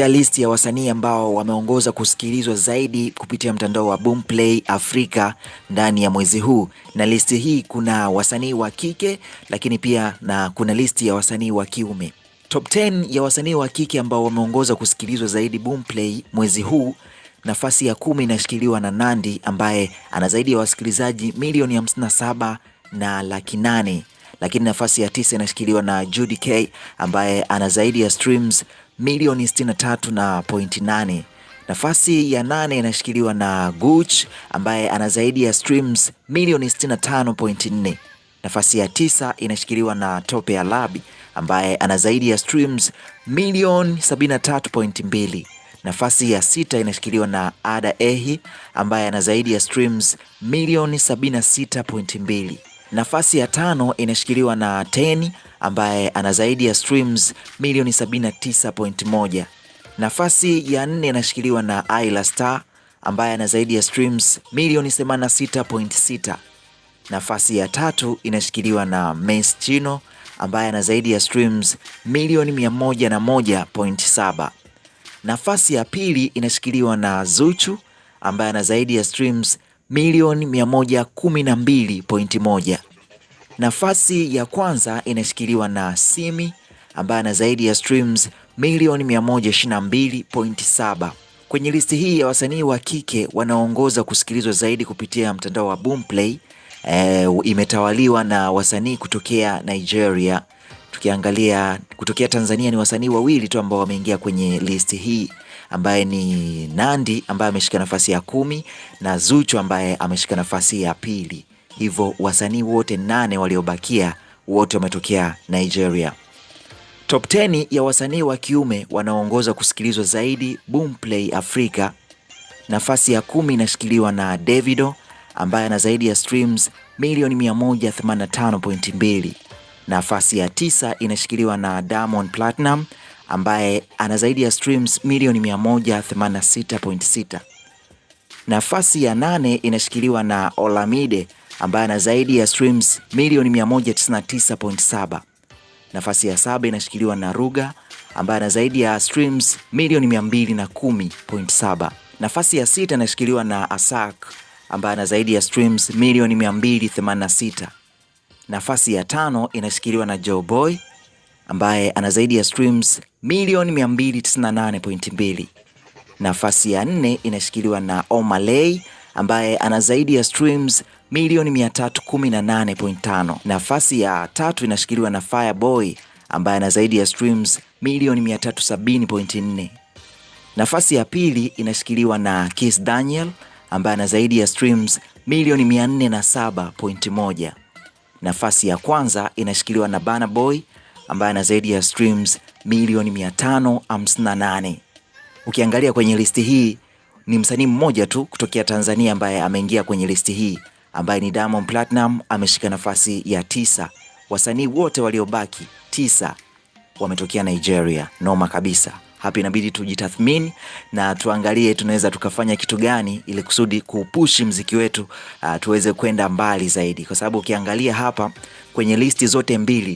ya list ya wasanii ambao wameongoza kusikilizwa zaidi kupitia mtandao wa Boomplay Afrika ndani ya mwezi huu, na listi hii kuna wasanii wa kike lakini pia na kuna listi ya wasanii wa kiume. Top 10 ya wasanii wa kike ambao wameongoza kusikilizwa zaidi Boomplay mwezi huu, nafasi ya kumi inashikiliwa na Nandy ambaye ana zaidi ya wasikilizaji milioni 57 na laki nane lakini nafasi ya tisa inashikiliwa na Judy K ambaye ana zaidi ya streams milioni 63 na pointi 8. Nafasi ya nane inashikiliwa na Gucci ambaye ana zaidi ya streams milioni 65.4. Nafasi ya tisa inashikiliwa na Tope Alabi ambaye ana zaidi ya streams milioni 73.2. Nafasi ya sita inashikiliwa na Ada Ehi ambaye ana zaidi ya streams milioni 76.2. Nafasi ya tano inashikiliwa na Teni ambaye ana zaidi ya streams milioni 79.1. Nafasi ya nne inashikiliwa na Ayla Star ambaye ana zaidi ya streams milioni 86.6. Nafasi ya tatu inashikiliwa na Mace Chino ambaye ana zaidi ya streams milioni 101.7. Nafasi ya pili inashikiliwa na Zuchu ambaye ana zaidi ya streams milioni 112.1. Nafasi ya kwanza inashikiliwa na Simi ambaye ana zaidi ya streams milioni 122.7. Kwenye listi hii ya wasanii wa kike wanaoongoza kusikilizwa zaidi kupitia mtandao wa Boomplay e, imetawaliwa na wasanii kutokea Nigeria. Tukiangalia kutokea Tanzania ni wasanii wawili tu ambao wameingia kwenye listi hii ambaye ni Nandi ambaye ameshika nafasi ya kumi na Zuchu ambaye ameshika nafasi ya pili. Hivyo wasanii wote nane waliobakia wote wametokea Nigeria. Top 10 ya wasanii wa kiume wanaoongoza kusikilizwa zaidi Boomplay Africa. Nafasi ya kumi inashikiliwa na Davido ambaye ana zaidi ya streams milioni 185.2. Nafasi ya tisa inashikiliwa na Diamond Platinum ambaye ana zaidi ya streams milioni 186.6. Nafasi ya nane inashikiliwa na Olamide ambaye ana zaidi ya streams milioni 199.7. Nafasi ya saba inashikiliwa na Ruga ambaye ana zaidi ya streams milioni 210.7. Nafasi ya sita inashikiliwa na Asak ambaye ana zaidi ya streams milioni 286. Nafasi ya tano inashikiliwa na Joe Boy ambaye ana zaidi ya streams milioni 298.2. Nafasi ya nne inashikiliwa na Omalay ambaye ana zaidi ya streams milioni 318.5. Nafasi ya tatu inashikiliwa na Fireboy ambaye ana zaidi ya streams milioni 370.4. Nafasi ya pili inashikiliwa na Kiss Daniel ambaye ana zaidi ya streams milioni 407.1. Nafasi ya kwanza inashikiliwa na Burna Boy ambaye ana zaidi ya streams milioni 558. Ukiangalia kwenye listi hii ni msanii mmoja tu kutokea Tanzania ambaye ameingia kwenye listi hii ambaye ni Diamond Platinum ameshika nafasi ya tisa. Wasanii wote waliobaki tisa wametokea Nigeria. Noma kabisa. Hapa inabidi tujitathmini na tuangalie tunaweza tukafanya kitu gani ili kusudi kuupushi mziki wetu uh, tuweze kwenda mbali zaidi, kwa sababu ukiangalia hapa kwenye listi zote mbili